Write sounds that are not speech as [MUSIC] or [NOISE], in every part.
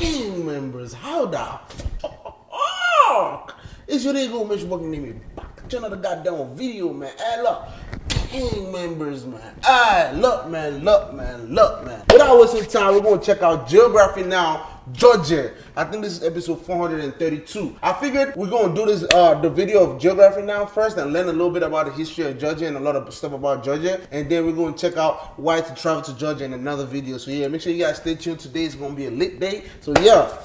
gang members. How the fuck is your nigga Mitch working name me back to another goddamn video, man? Hey, look, gang members, man. Hey, look, man, look, man, look, man. Without wasting time, we're gonna check out Geography Now Georgia. I think this is episode 432. I figured we're gonna do this uh the video of geography now first and learn a little bit about the history of Georgia and a lot of stuff about Georgia. And then we're gonna check out why to travel to Georgia in another video. So yeah, make sure you guys stay tuned. Today is gonna be a lit day. So yeah,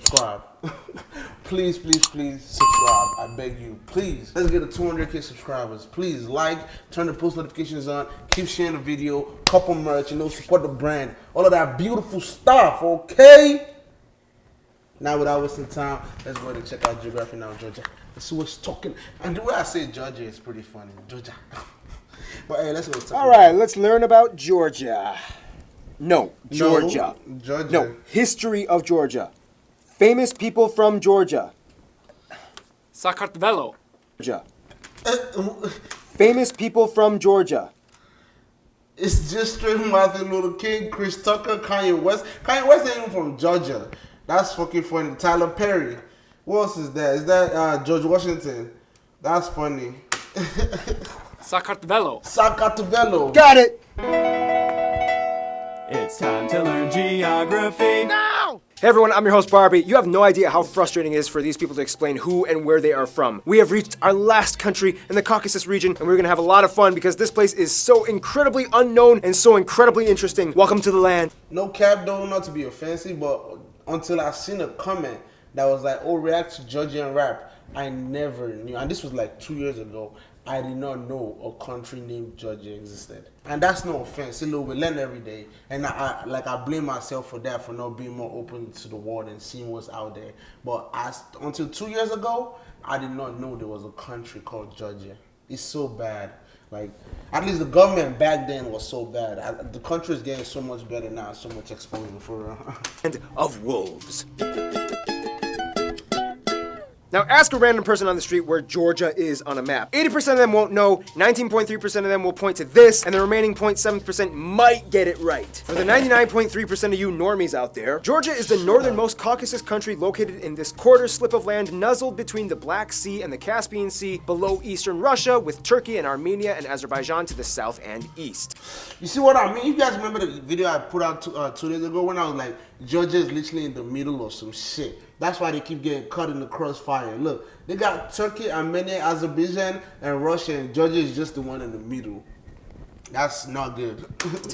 subscribe. [LAUGHS] please, please, please subscribe. I beg you, please. Let's get to 200k subscribers. Please like, turn the post notifications on, keep sharing the video, couple merch, you know, support the brand, all of that beautiful stuff. Okay. Now, without wasting time, let's go ahead and check out Geography Now, Georgia. Let's see what's talking. And the way I say Georgia is pretty funny. Georgia. [LAUGHS] but hey, let's go. All right, let's learn about Georgia. No, Georgia. No, Georgia. No, history of Georgia. Famous people from Georgia. Sakartvelo. Georgia. Famous people from Georgia. It's just straight Martin Luther King, Chris Tucker, Kanye West. Kanye West ain't even from Georgia. That's fucking funny. Tyler Perry. What else is that? Is that uh, George Washington? That's funny. [LAUGHS] Sakartvelo. Sakartvelo. Got it. It's time to learn geography. Now! Hey everyone, I'm your host Barby. You have no idea how frustrating it is for these people to explain who and where they are from. We have reached our last country in the Caucasus region, and we're gonna have a lot of fun because this place is so incredibly unknown and so incredibly interesting. Welcome to the land. No cap though, not to be offensive, but until I seen a comment that was like, "Oh, react to Georgian rap." I never knew, and this was like two years ago. I did not know a country named Georgia existed, and that's no offense. You know, we learn every day, and I, I like I blame myself for that for not being more open to the world and seeing what's out there. But as until two years ago, I did not know there was a country called Georgia. It's so bad. Like, at least the government back then was so bad. I, the country is getting so much better now, so much exposure for. [LAUGHS] And of wolves. Now ask a random person on the street where Georgia is on a map. 80% of them won't know, 19.3% of them will point to this, and the remaining 0.7% might get it right. For the 99.3% of you normies out there, Georgia is the northernmost Caucasus country located in this quarter slip of land nuzzled between the Black Sea and the Caspian Sea, below eastern Russia, with Turkey and Armenia and Azerbaijan to the south and east. You see what I mean? You guys remember the video I put out two, uh, two days ago when I was like, Georgia is literally in the middle of some shit. That's why they keep getting cut in the crossfire. Look, they got Turkey, Armenia, Azerbaijan, and Russia, and Georgia is just the one in the middle. That's not good.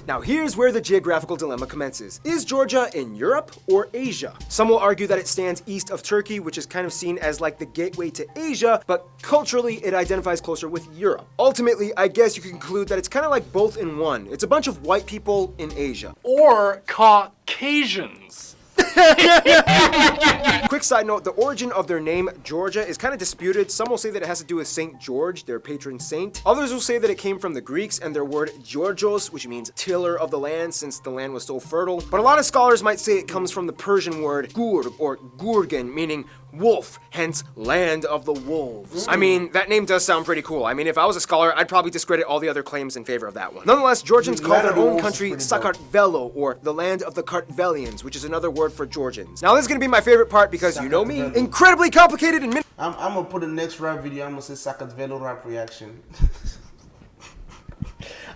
[LAUGHS] now here's where the geographical dilemma commences. Is Georgia in Europe or Asia? Some will argue that it stands east of Turkey, which is kind of seen as like the gateway to Asia, but culturally it identifies closer with Europe. Ultimately, I guess you can conclude that it's kind of like both in one. It's a bunch of white people in Asia. Or Caucasians. [LAUGHS] [LAUGHS] Quick side note, the origin of their name, Georgia, is kind of disputed. Some will say that it has to do with St. George, their patron saint. Others will say that it came from the Greeks and their word Georgios, which means tiller of the land since the land was so fertile. But a lot of scholars might say it comes from the Persian word gur or gurgen, meaning wolf, hence land of the wolves. I mean, that name does sound pretty cool. I mean, if I was a scholar, I'd probably discredit all the other claims in favor of that one. Nonetheless, Georgians call their own country Sakartvelo, or the land of the Kartvelians, which is another word for Georgians. Now, this is gonna be my favorite part because you know me, incredibly complicated and I'm, I'm gonna put the next rap video, I'm gonna say Sakartvelo rap reaction. [LAUGHS]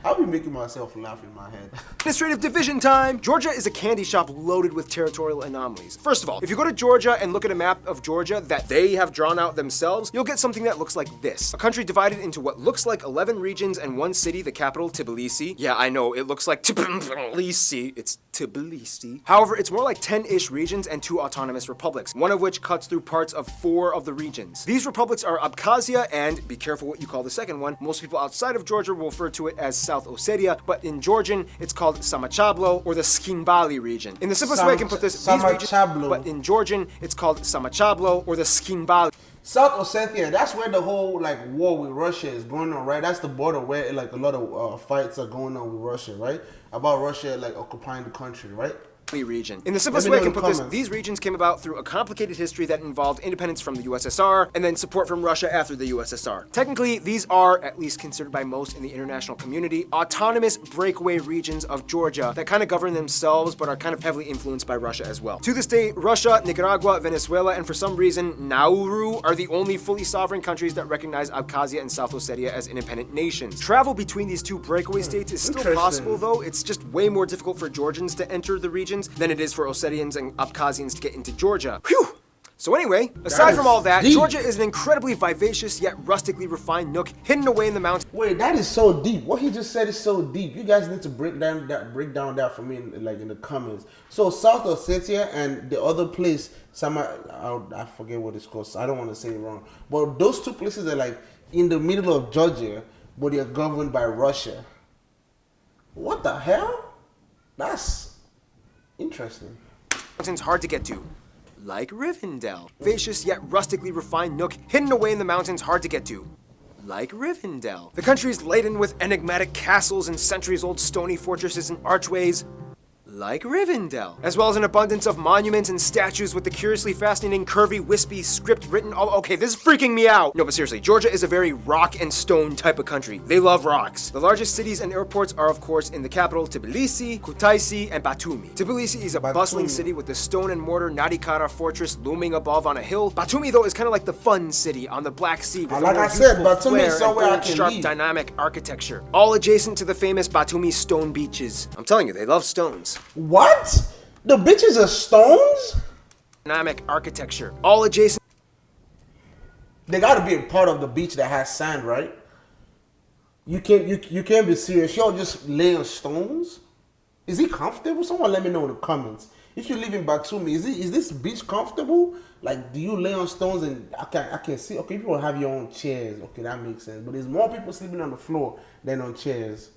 I'll be making myself laugh in my head. Administrative division time! Georgia is a candy shop loaded with territorial anomalies. First of all, if you go to Georgia and look at a map of Georgia that they have drawn out themselves, you'll get something that looks like this. A country divided into what looks like 11 regions and one city, the capital, Tbilisi. Yeah, I know, it looks like Tbilisi. It's Tbilisi. However, it's more like 10-ish regions and two autonomous republics, one of which cuts through parts of four of the regions. These republics are Abkhazia and, be careful what you call the second one, most people outside of Georgia will refer to it as South Ossetia, but in Georgian, it's called Samachablo or the Tskhinvali region. In the simplest Sam way I can put this, these regions, but in Georgian, it's called Samachablo or the Tskhinvali. South Ossetia, that's where the whole like war with Russia is going on, right? That's the border where like a lot of uh, fights are going on with Russia, right? About Russia like occupying the country, right? Region. In the simplest way I can in the put this, these regions came about through a complicated history that involved independence from the USSR and then support from Russia after the USSR. Technically, these are, at least considered by most in the international community, autonomous breakaway regions of Georgia that kind of govern themselves but are kind of heavily influenced by Russia as well. To this day, Russia, Nicaragua, Venezuela, and for some reason, Nauru are the only fully sovereign countries that recognize Abkhazia and South Ossetia as independent nations. Travel between these two breakaway states is still possible though, it's just way more difficult for Georgians to enter the regions than it is for Ossetians and Abkhazians to get into Georgia. Whew! So anyway, aside from all that, deep. Georgia is an incredibly vivacious yet rustically refined nook hidden away in the mountains. Wait, that is so deep. What he just said is so deep. You guys need to break down that break down that for me, in, like in the comments. So South Ossetia and the other place, some I, I forget what it's called. So I don't want to say it wrong. But those two places are like in the middle of Georgia, but they are governed by Russia. What the hell? That's interesting. mountains hard to get to. Like Rivendell. Vivacious yet rustically refined nook hidden away in the mountains hard to get to. Like Rivendell. The country is laden with enigmatic castles and centuries-old stony fortresses and archways. Like Rivendell. As well as an abundance of monuments and statues with the curiously fascinating, curvy, wispy script written all- Okay, this is freaking me out! No, but seriously, Georgia is a very rock and stone type of country. They love rocks. The largest cities and airports are, of course, in the capital, Tbilisi, Kutaisi, and Batumi. Tbilisi is a bustling city with the stone and mortar Narikala fortress looming above on a hill. Batumi, though, is kind of like the fun city on the Black Sea with Like I said, Batumi is somewhere I can sharp, live. dynamic architecture, all adjacent to the famous Batumi stone beaches. I'm telling you, they love stones. What? The bitches are stones? Dynamic architecture, all adjacent They got to be a part of the beach that has sand, right? You can't you you can't be serious. Y'all just lay on stones. Is he comfortable? Someone let me know in the comments. If you live in Batumi, is it is this beach comfortable? Like, do you lay on stones and I can I can see? Okay, people have your own chairs. Okay, that makes sense. But there's more people sleeping on the floor than on chairs.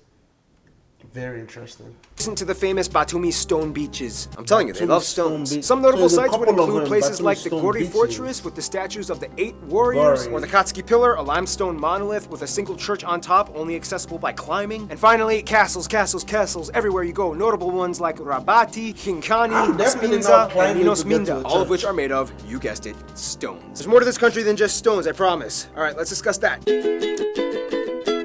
Very interesting. Listen to the famous Batumi stone beaches. I'm telling you, they Batumi love stones. beach- Some notable So there's a sites would include places Batumi like the stone Gori. Fortress with the statues of the eight warriors, Gori. or the Katskhi Pillar, a limestone monolith with a single church on top, only accessible by climbing. And finally, castles, castles, castles everywhere you go. Notable ones like Rabati, Hinkani, I'm Spinza, and climbing Ninos to get to Minda, all of which are made of, you guessed it, stones. There's more to this country than just stones, I promise. All right, let's discuss that.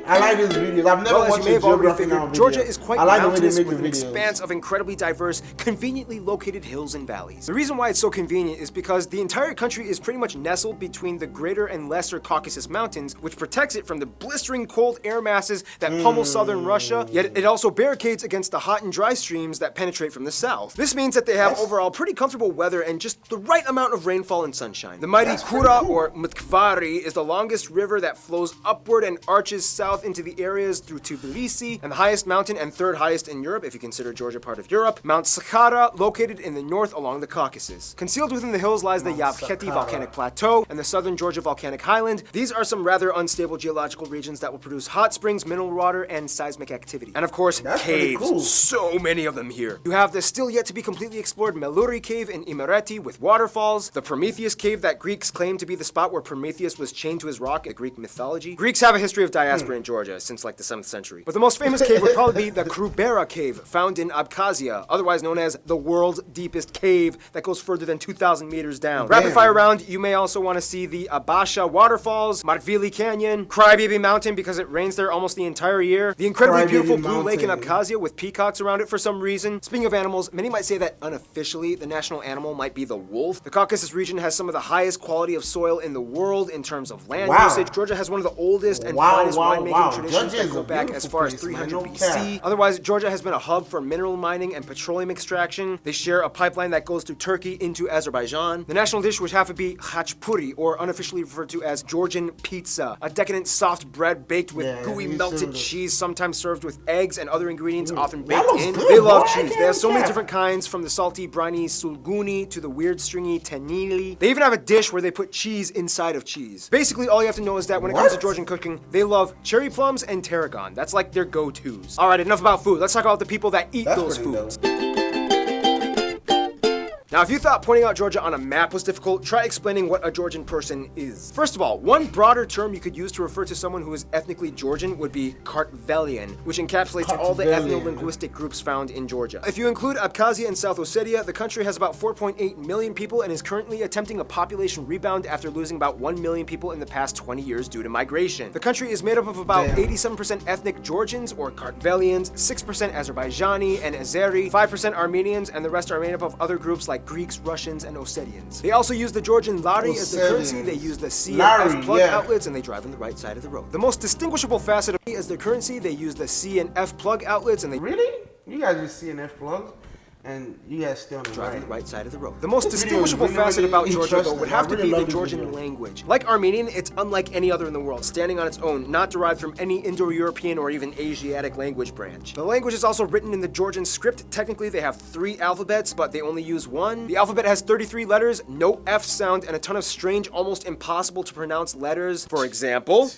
I like these videos. I've never Well, watched you may have a geography now. Georgia is quite I like the way mountainous they make with an expanse of incredibly diverse, conveniently located hills and valleys. The reason why it's so convenient is because the entire country is pretty much nestled between the greater and lesser Caucasus Mountains, which protects it from the blistering cold air masses that pummel hmm. southern Russia, yet it also barricades against the hot and dry streams that penetrate from the south. This means that they have overall pretty comfortable weather and just the right amount of rainfall and sunshine. The mighty That's Kura cool. or Mtkvari is the longest river that flows upward and arches south into the areas through Tbilisi, and the highest mountain and third highest in Europe, if you consider Georgia part of Europe, Mount Shkhara, located in the north along the Caucasus. Concealed within the hills lies the Mount Javakheti volcanic plateau and the southern Georgia volcanic highland. These are some rather unstable geological regions that will produce hot springs, mineral water, and seismic activity. And of course, That's caves. cool. So many of them here. You have the still yet to be completely explored Meluri Cave in Imereti with waterfalls, the Prometheus Cave that Greeks claim to be the spot where Prometheus was chained to his rock in Greek mythology. Greeks have a history of diaspora hmm. in Georgia since like the 7th century. But the most famous cave would probably be the Krubera Cave, found in Abkhazia, otherwise known as the world's deepest cave that goes further than 2,000 meters down. Rapid fire round, you may also want to see the Abasha Waterfalls, Martvili Canyon, Crybaby Mountain because it rains there almost the entire year, the incredibly Crybaby beautiful Blue Lake in Abkhazia with peacocks around it for some reason. Speaking of animals, many might say that unofficially the national animal might be the wolf. The Caucasus region has some of the highest quality of soil in the world in terms of land Wow. usage. Georgia has one of the oldest and Wow, finest wow, winemaking wow. traditions Georgia that go back as far as place, man. 300 No BC. Otherwise, Georgia has been a hub for mineral mining and petroleum extraction. They share a pipeline that goes through Turkey into Azerbaijan. The national dish would have to be khachapuri, or unofficially referred to as Georgian pizza, a decadent soft bread baked with Yeah, gooey melted cheese, sometimes served with eggs and other ingredients, often baked in. good, they love boy. Cheese. They have so many different kinds, from the salty, briny sulguni to the weird, stringy tenili. They even have a dish where they put cheese inside of cheese. Basically, all you have to know is that when it comes to Georgian cooking, they love cherry plums and tarragon. That's like their go-tos. All right, enough about food. Let's talk about the people that eat That's those foods. dope. Now, if you thought pointing out Georgia on a map was difficult, try explaining what a Georgian person is. First of all, one broader term you could use to refer to someone who is ethnically Georgian would be Kartvelian, which encapsulates all the ethno-linguistic groups found in Georgia. If you include Abkhazia and South Ossetia, the country has about 4.8 million people and is currently attempting a population rebound after losing about 1 million people in the past 20 years due to migration. The country is made up of about 87% ethnic Georgians or Kartvelians, 6% Azerbaijani and Azeri, 5% Armenians, and the rest are made up of other groups like Greeks, Russians, and Ossetians. They also use the Georgian lari as the currency, they use the C and F plug yeah. outlets, and they drive on the right side of the road. The most distinguishable facet of is their currency, they use the C and F plug outlets, and they Really? You guys use C and F plugs, and you guys stay on the drive on right. the right side of the road. The most This video is distinguishable really, facet really about Georgia, though, would have I to really be the Georgian video. language. Like Armenian, it's unlike any other in the world, standing on its own, not derived from any Indo-European or even Asiatic language branch. The language is also written in the Georgian script. Technically, they have three alphabets, but they only use one. The alphabet has 33 letters, no F sound, and a ton of strange, almost impossible to pronounce letters. For example,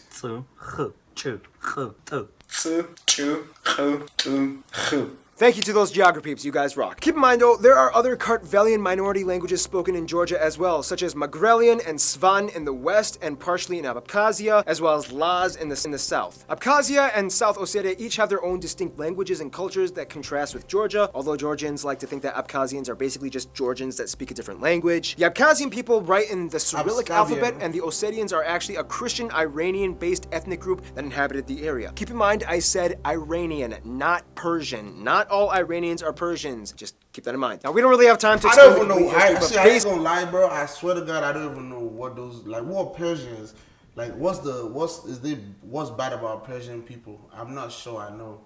Thank you to those geography peeps, you guys rock. Keep in mind though, there are other Kartvelian minority languages spoken in Georgia as well, such as Megrelian and Svan in the west and partially in Abkhazia, as well as Laz in the, in the south. Abkhazia and South Ossetia each have their own distinct languages and cultures that contrast with Georgia, although Georgians like to think that Abkhazians are basically just Georgians that speak a different language. The Abkhazian people write in the Cyrillic alphabet and the Ossetians are actually a Christian Iranian-based ethnic group that inhabited the area. Keep in mind, I said Iranian, not Persian. Not all Iranians are Persians. Just keep that in mind. Now, we don't really have time to I explain don't even know. I, history, see, I ain't gonna lie, bro. I swear to God, I don't even know what those like. What Persians? Like, what's the what's is they what's bad about Persian people? I'm not sure. I know.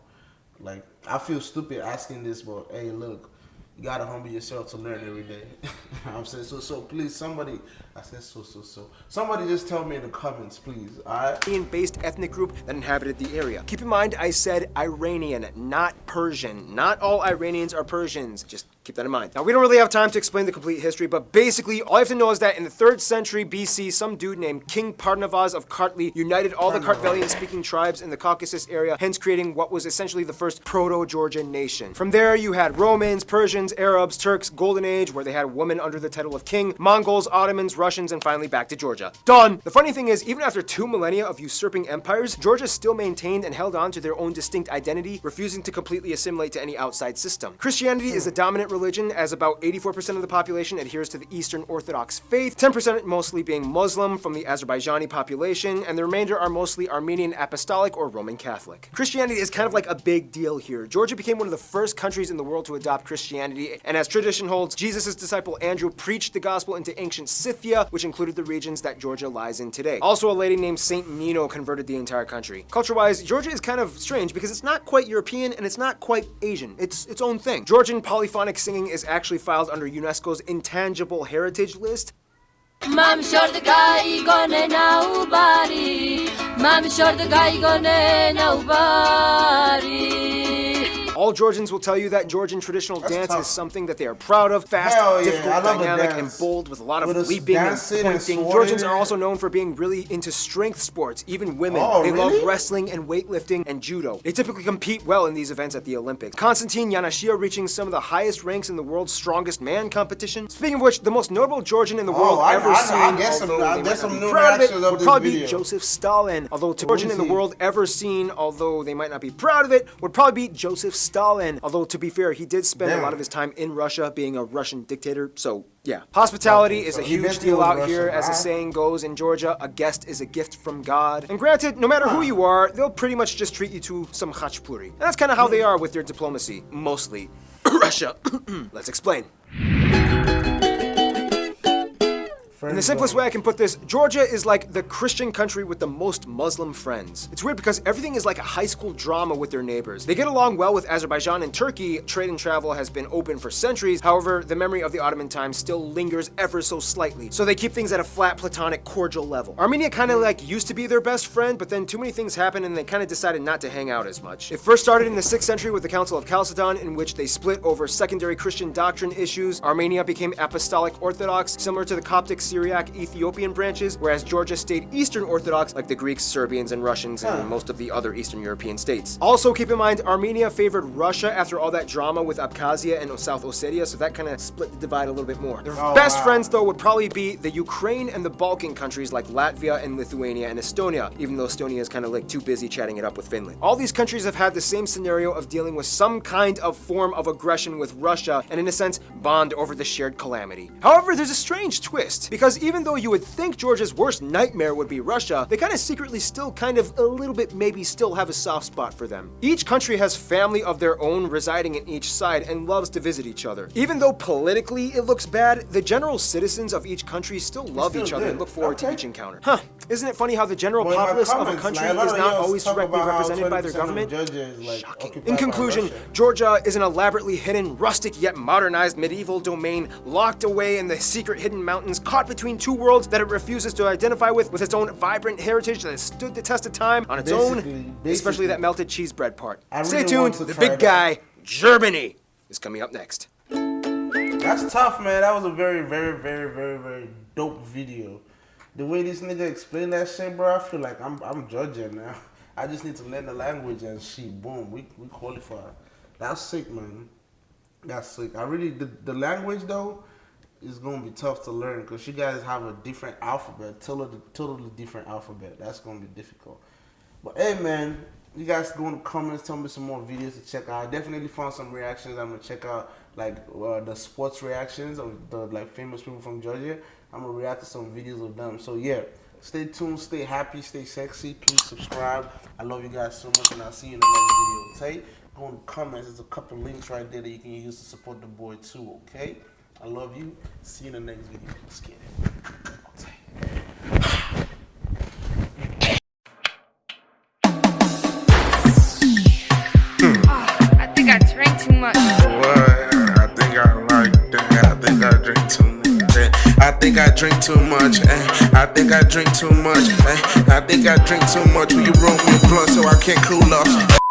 Like, I feel stupid asking this, but hey, look, you gotta humble yourself to learn every day. [LAUGHS] I'm saying so. So please, somebody. I said so. So so. Somebody just tell me in the comments, please. All right. Iranian-based ethnic group that inhabited the area. Keep in mind, I said Iranian, not Persian. Not all Iranians are Persians. Just keep that in mind. Now, we don't really have time to explain the complete history, but basically, all you have to know is that in the 3rd century BC, some dude named King Parnavaz of Kartli united all the Kartvelian-speaking tribes in the Caucasus area, hence creating what was essentially the first proto-Georgian nation. From there, you had Romans, Persians, Arabs, Turks, Golden Age, where they had women under the title of king, Mongols, Ottomans, Russians, and finally back to Georgia. Done! The funny thing is, even after two millennia of usurping empires, Georgia still maintained and held on to their own distinct identity, refusing to completely assimilate to any outside system. Christianity is the dominant religion, as about 84% of the population adheres to the Eastern Orthodox faith, 10% mostly being Muslim from the Azerbaijani population, and the remainder are mostly Armenian Apostolic or Roman Catholic. Christianity is kind of like a big deal here. Georgia became one of the first countries in the world to adopt Christianity, and as tradition holds, Jesus' disciple Andrew preached the gospel into ancient Scythia, which included the regions that Georgia lies in today. Also, a lady named Saint Nino converted the entire country. Culture-wise, Georgia is kind of strange because it's not quite European and it's not quite Asian. It's its own thing. Georgian polyphonic singing is actually filed under UNESCO's intangible heritage list, Mam Mam All Georgians will tell you that Georgian traditional That's dance tough. is something that they are proud of. Fast, yeah, difficult, I dynamic, and bold with a lot of leaping and dancing and pointing. Georgians are also known for being really into strength sports, even women. Oh, they really? love wrestling and weightlifting and judo. They typically compete well in these events at the Olympics. Konstantin Janashia reaching some of the highest ranks in the world's strongest man competition. Speaking of which, the most notable Georgian in the oh, world Oh, I- ever I- I seen, guess although I they guess might not some be proud of it, would probably be. Joseph Stalin. Although Georgian in the world ever seen, although they might not be proud of it, would probably be Joseph Stalin. Stalin, although to be fair, he did spend a lot of his time in Russia being a Russian dictator, so yeah. Hospitality is a huge deal out here, as the saying goes in Georgia, a guest is a gift from God. And granted, no matter who you are, they'll pretty much just treat you to some khachapuri. And that's kind of how they are with their diplomacy, mostly. [COUGHS] Russia. [COUGHS] Let's explain. In the simplest way I can put this, Georgia is like the Christian country with the most Muslim friends. It's weird because everything is like a high school drama with their neighbors. They get along well with Azerbaijan and Turkey. Trade and travel has been open for centuries. However, the memory of the Ottoman times still lingers ever so slightly. So they keep things at a flat, platonic, cordial level. Armenia kind of like used to be their best friend, but then too many things happened and they kind of decided not to hang out as much. It first started in the 6th century with the Council of Chalcedon, in which they split over secondary Christian doctrine issues. Armenia became Apostolic Orthodox, similar to the Coptic Syriac, Ethiopian branches, whereas Georgia stayed Eastern Orthodox like the Greeks, Serbians, and Russians, and most of the other Eastern European states. Also, keep in mind, Armenia favored Russia after all that drama with Abkhazia and South Ossetia, so that kind of split the divide a little bit more. Their Oh, best wow. friends, though, would probably be the Ukraine and the Balkan countries like Latvia and Lithuania and Estonia, even though Estonia is kind of like too busy chatting it up with Finland. All these countries have had the same scenario of dealing with some kind of form of aggression with Russia, and in a sense, bond over the shared calamity. However, there's a strange twist, because even though you would think Georgia's worst nightmare would be Russia, they kind of secretly still kind of a little bit maybe still have a soft spot for them. Each country has family of their own residing in each side and loves to visit each other. Even though politically it looks bad, the general citizens of each country still love still each other and look forward to each encounter. Huh, isn't it funny how the general Well, populace of a country like, is not always directly represented by their government? Like, In conclusion, Georgia is an elaborately hidden, rustic yet modernized medieval domain locked away in the secret hidden mountains, caught between two worlds that it refuses to identify with, with its own vibrant heritage that has stood the test of time on its own, Basically- especially that melted cheese bread part. I Stay really tuned, the big guy, Germany, is coming up next. That's tough, man. That was a very, very, very, very, very dope video. The way this nigga explained that shit, bro, I feel like I'm I'm judging now. [LAUGHS] I just need to learn the language and shit. Boom, we we qualify. That's sick, man. That's sick. I really the, the language though is gonna be tough to learn because you guys have a different alphabet, totally totally different alphabet. That's gonna be difficult. But hey, man, you guys go in the comments, tell me some more videos to check out. I definitely found some reactions. I'm gonna check out like uh, the sports reactions of the like famous people from Georgia. I'm gonna react to some videos of them. So yeah, stay tuned, stay happy, stay sexy. Please subscribe. I love you guys so much, and I'll see you in the next video. Okay? Go in the comments. There's a couple links right there that you can use to support the boy too. Okay? I love you. See you in the next video. Let's get it. I think I drank too much. What? I think I like that. I think I drink too much. eh. I think I drink too much. eh. I think I drink too much. eh. I think I drink too much. Will you roll me a blunt so I can't cool off?